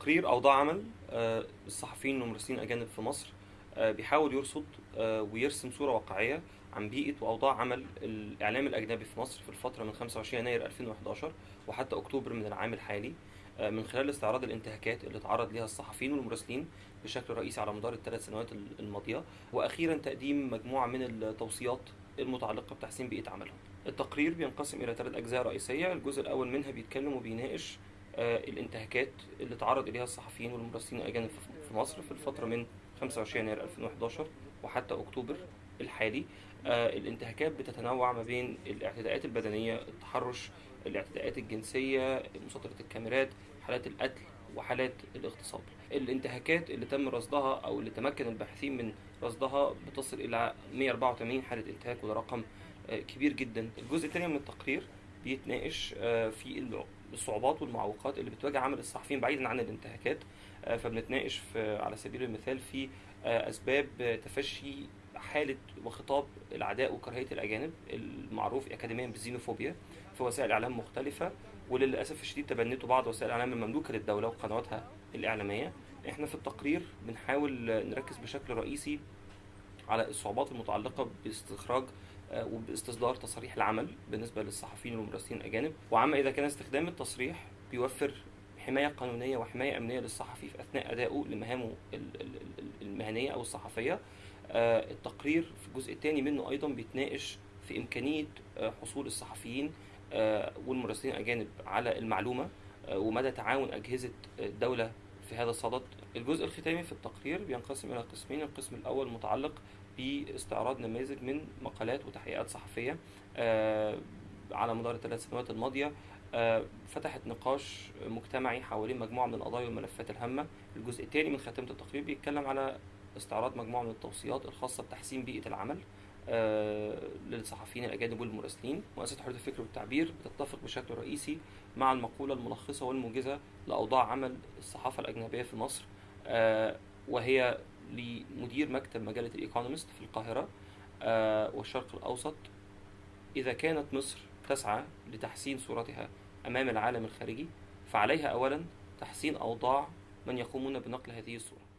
التقرير أوضاع عمل آه، الصحفيين والمراسلين الأجانب في مصر آه، بيحاول يرصد آه، ويرسم صورة واقعية عن بيئة وأوضاع عمل الإعلام الأجنبي في مصر في الفترة من 25 يناير 2011 وحتى أكتوبر من العام الحالي من خلال استعراض الانتهاكات اللي تعرض لها الصحفيين والمراسلين بشكل رئيسي على مدار الثلاث سنوات الماضية وأخيرا تقديم مجموعة من التوصيات المتعلقة بتحسين بيئة عملهم. التقرير بينقسم إلى ثلاث أجزاء رئيسية الجزء الأول منها بيتكلم وبيناقش الانتهاكات اللي تعرض إليها الصحفيين والمراسلين الأجانب في- مصر في الفترة من 25 يناير 2011 وحتى أكتوبر الحالي. آه، الانتهاكات بتتنوع ما بين الاعتداءات البدنية التحرش الاعتداءات الجنسية مساطرة الكاميرات حالات القتل وحالات الاغتصاب. الانتهاكات اللي تم رصدها أو اللي تمكن الباحثين من رصدها بتصل إلى 184 حالة انتهاك وده رقم آه، كبير جدا. الجزء الثاني من التقرير بيتناقش آه، في الع- الصعوبات والمعوقات اللي بتواجه عمل الصحفيين بعيدا عن الانتهاكات آه، فبنتناقش في على سبيل المثال في آه، أسباب تفشي حالة وخطاب العداء وكراهية الأجانب المعروف اكاديميا بالزينوفوبيا في وسائل إعلام مختلفة وللأسف الشديد تبنته بعض وسائل الاعلام المملوكه للدولة وقنواتها الإعلامية. إحنا في التقرير بنحاول نركز بشكل رئيسي على الصعوبات المتعلقة باستخراج آه، وباستصدار تصاريح العمل بالنسبة للصحفيين والمراسلين الأجانب. وعما إذا كان استخدام التصريح بيوفر حماية قانونية وحماية أمنية للصحفي في أثناء أدائه لمهامه ال- ال- ال- المهنية أو الصحفية. آه، التقرير في الجزء الثاني منه أيضا بيتناقش في إمكانية آه، حصول الصحفيين والمراسلين الأجانب على المعلومة ومدى تعاون أجهزة الدولة في هذا الصدد. الجزء الختامي في التقرير بينقسم إلى قسمين القسم الأول متعلق باستعراض نماذج من مقالات وتحقيقات صحفية آه، على مدار الثلاث سنوات الماضية آه، فتحت نقاش مجتمعي حوالين مجموعة من القضايا والملفات الهامة. الجزء الثاني من خاتمة التقرير بيتكلم على استعراض مجموعة من التوصيات الخاصة بتحسين بيئة العمل آه، للصحفيين الأجانب والمراسلين. مؤسسة حرية الفكر والتعبير بتتفق بشكل رئيسي مع المقولة الملخصة والموجزة لأوضاع عمل الصحافة الأجنبية في مصر وهي لمدير مكتب مجلة الإيكونومست في القاهرة آه، والشرق الأوسط. إذا كانت مصر تسعى لتحسين صورتها أمام العالم الخارجي فعليها أولا تحسين أوضاع من يقومون بنقل هذه الصورة.